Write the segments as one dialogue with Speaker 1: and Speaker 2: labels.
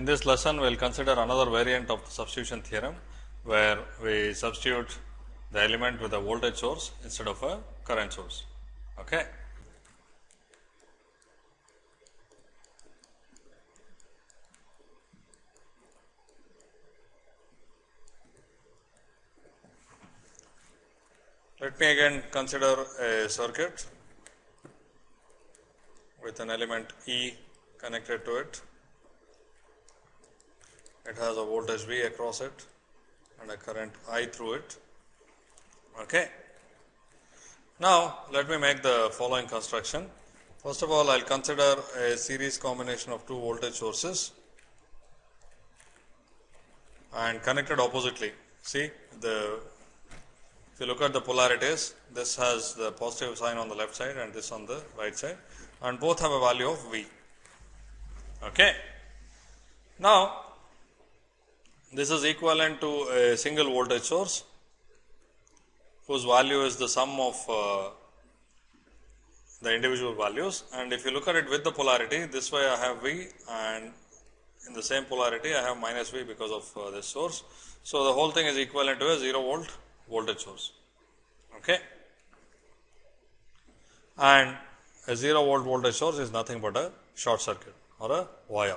Speaker 1: In this lesson, we will consider another variant of the substitution theorem, where we substitute the element with a voltage source instead of a current source. Okay. Let me again consider a circuit with an element E connected to it. It has a voltage V across it and a current I through it. Okay. Now, let me make the following construction. First of all, I will consider a series combination of two voltage sources and connected oppositely. See the if you look at the polarities, this has the positive sign on the left side and this on the right side and both have a value of V. Okay. Now, this is equivalent to a single voltage source whose value is the sum of uh, the individual values and if you look at it with the polarity this way I have V and in the same polarity I have minus V because of uh, this source. So, the whole thing is equivalent to a 0 volt voltage source. Okay. And a 0 volt voltage source is nothing but a short circuit or a wire.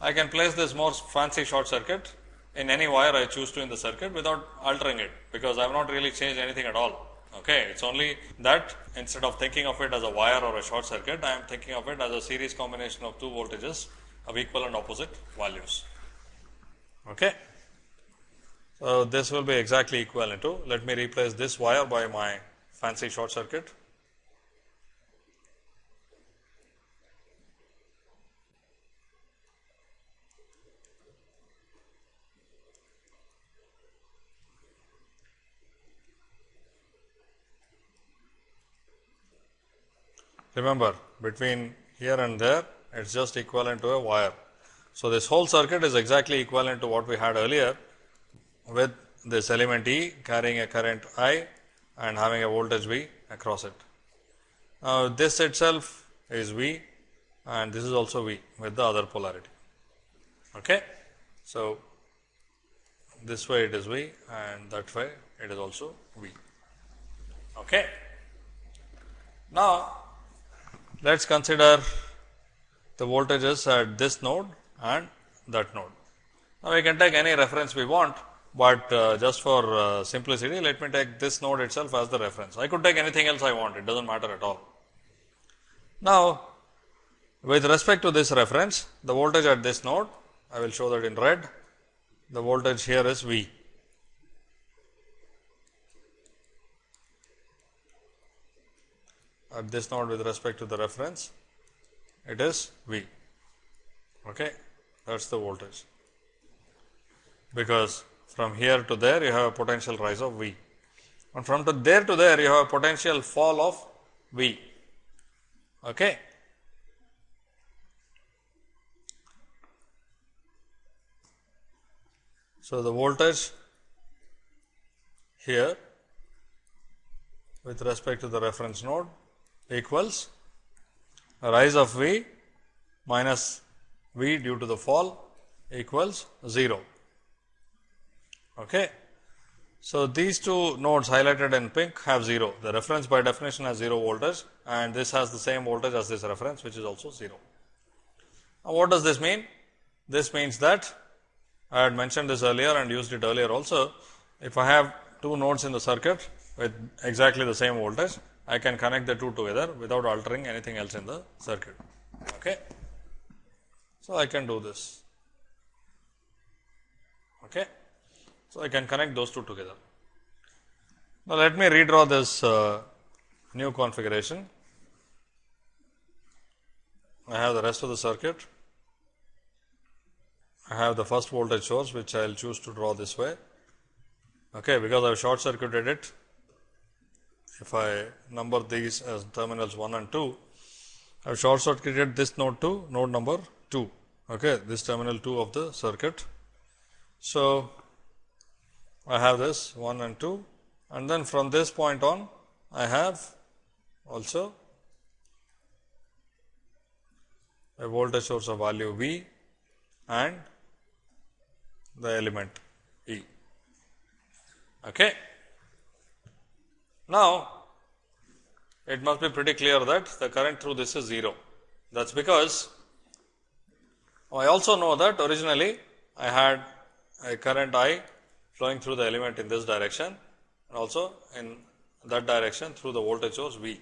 Speaker 1: I can place this more fancy short circuit in any wire I choose to in the circuit without altering it, because I have not really changed anything at all. Okay, it is only that instead of thinking of it as a wire or a short circuit, I am thinking of it as a series combination of two voltages of equal and opposite values. Okay. So, this will be exactly equivalent to, let me replace this wire by my fancy short circuit. Remember between here and there it is just equivalent to a wire. So, this whole circuit is exactly equivalent to what we had earlier with this element E carrying a current I and having a voltage V across it. Now, this itself is V and this is also V with the other polarity. Okay. So, this way it is V and that way it is also V. Okay. Now, let us consider the voltages at this node and that node. Now, we can take any reference we want, but uh, just for uh, simplicity let me take this node itself as the reference. I could take anything else I want, it does not matter at all. Now, with respect to this reference, the voltage at this node, I will show that in red, the voltage here is V. At this node with respect to the reference, it is V. Okay, that is the voltage. Because from here to there you have a potential rise of V and from to there to there you have a potential fall of V. Okay. So, the voltage here with respect to the reference node equals rise of V minus V due to the fall equals 0. Okay. So, these two nodes highlighted in pink have 0. The reference by definition has 0 voltage and this has the same voltage as this reference which is also 0. Now, what does this mean? This means that I had mentioned this earlier and used it earlier also. If I have two nodes in the circuit with exactly the same voltage, I can connect the two together without altering anything else in the circuit. Okay. So, I can do this. Okay. So, I can connect those two together. Now, let me redraw this uh, new configuration. I have the rest of the circuit. I have the first voltage source which I will choose to draw this way. Okay, because I have short circuited it. If I number these as terminals 1 and 2, I have short circuited this node to node number 2. Okay, this terminal 2 of the circuit. So, I have this 1 and 2 and then from this point on I have also a voltage source of value V and the element E. Okay. Now, it must be pretty clear that the current through this is 0. That is because I also know that originally I had a current I flowing through the element in this direction and also in that direction through the voltage source V.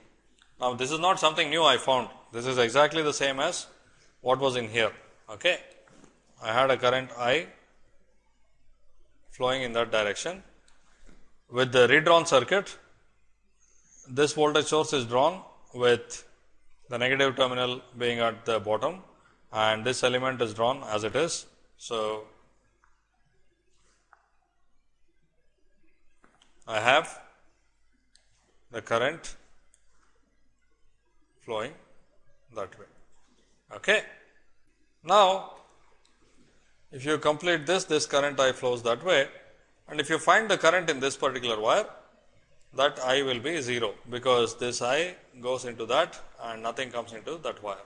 Speaker 1: Now, this is not something new I found, this is exactly the same as what was in here. Okay. I had a current I flowing in that direction. With the redrawn circuit, this voltage source is drawn with the negative terminal being at the bottom and this element is drawn as it is. So, I have the current flowing that way. Okay. Now, if you complete this, this current I flows that way and if you find the current in this particular wire, that I will be 0, because this I goes into that and nothing comes into that wire.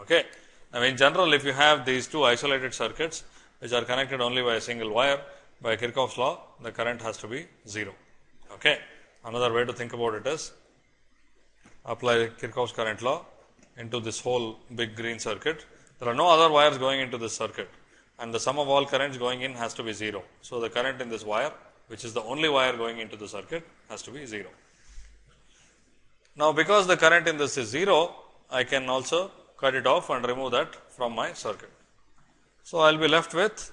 Speaker 1: Okay. Now, in general, if you have these two isolated circuits, which are connected only by a single wire, by Kirchhoff's law, the current has to be 0. Okay. Another way to think about it is apply Kirchhoff's current law into this whole big green circuit. There are no other wires going into this circuit and the sum of all currents going in has to be 0. So, the current in this wire which is the only wire going into the circuit has to be 0. Now, because the current in this is 0, I can also cut it off and remove that from my circuit. So, I will be left with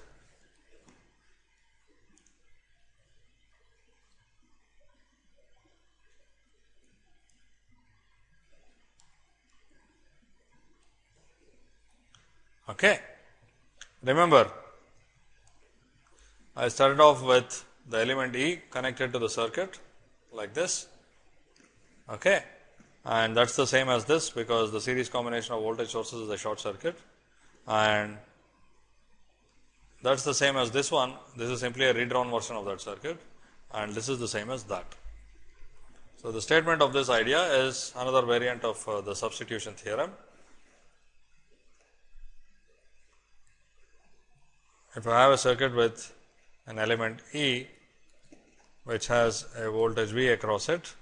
Speaker 1: Okay. Remember, I started off with the element E connected to the circuit like this. Okay. And that is the same as this, because the series combination of voltage sources is a short circuit and that is the same as this one. This is simply a redrawn version of that circuit and this is the same as that. So, the statement of this idea is another variant of uh, the substitution theorem. If I have a circuit with an element E which has a voltage V across it,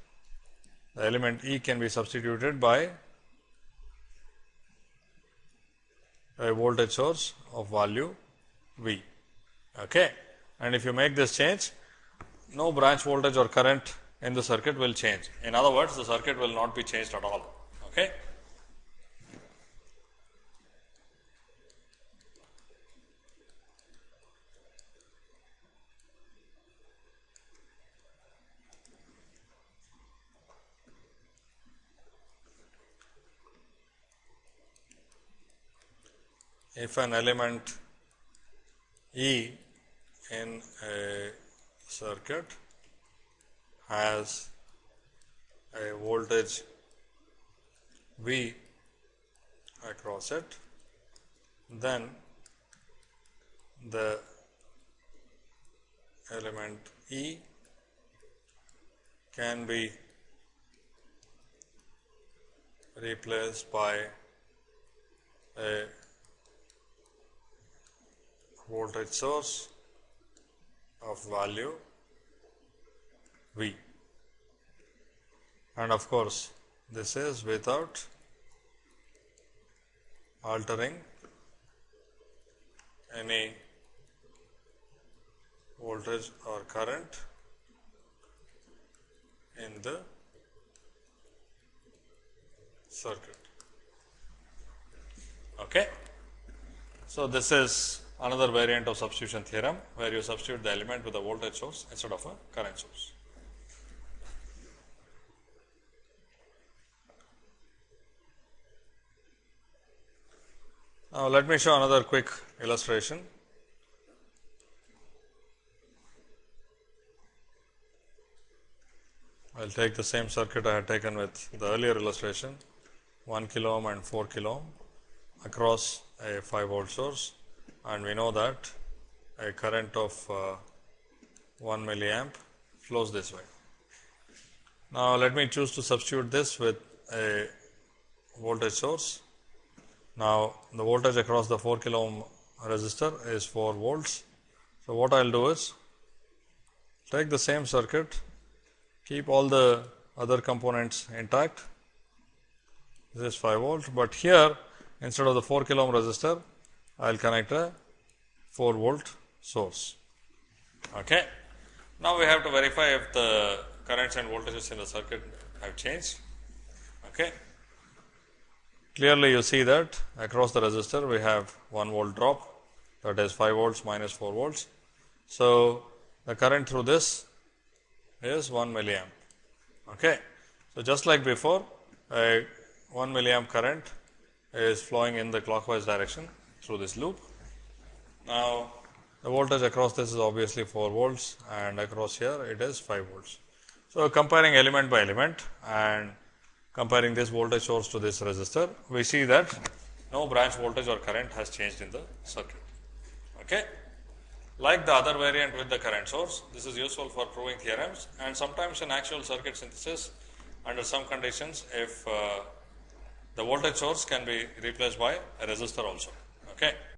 Speaker 1: the element E can be substituted by a voltage source of value V. Okay. And if you make this change, no branch voltage or current in the circuit will change. In other words, the circuit will not be changed at all. Okay. If an element E in a circuit has a voltage V across it, then the element E can be replaced by a voltage source of value V. And of course, this is without altering any voltage or current in the circuit. Okay. So, this is another variant of substitution theorem, where you substitute the element with a voltage source instead of a current source. Now, let me show another quick illustration. I will take the same circuit I had taken with the earlier illustration 1 kilo ohm and 4 kilo ohm across a 5 volt source and we know that a current of uh, 1 milliamp flows this way. Now, let me choose to substitute this with a voltage source Now, the voltage across the 4 kilo ohm resistor is 4 volts. So, what I will do is take the same circuit, keep all the other components intact. This is 5 volt, but here instead of the 4 kilo ohm resistor, I will connect a 4 volt source. Okay. Now, we have to verify if the currents and voltages in the circuit have changed. Okay. Clearly, you see that across the resistor we have 1 volt drop that is 5 volts minus 4 volts. So, the current through this is 1 milliamp. Okay. So, just like before a 1 milliamp current is flowing in the clockwise direction through this loop. Now, the voltage across this is obviously 4 volts and across here it is 5 volts. So, comparing element by element and comparing this voltage source to this resistor, we see that no branch voltage or current has changed in the circuit. Okay. Like the other variant with the current source, this is useful for proving theorems and sometimes in actual circuit synthesis under some conditions if uh, the voltage source can be replaced by a resistor also. Okay.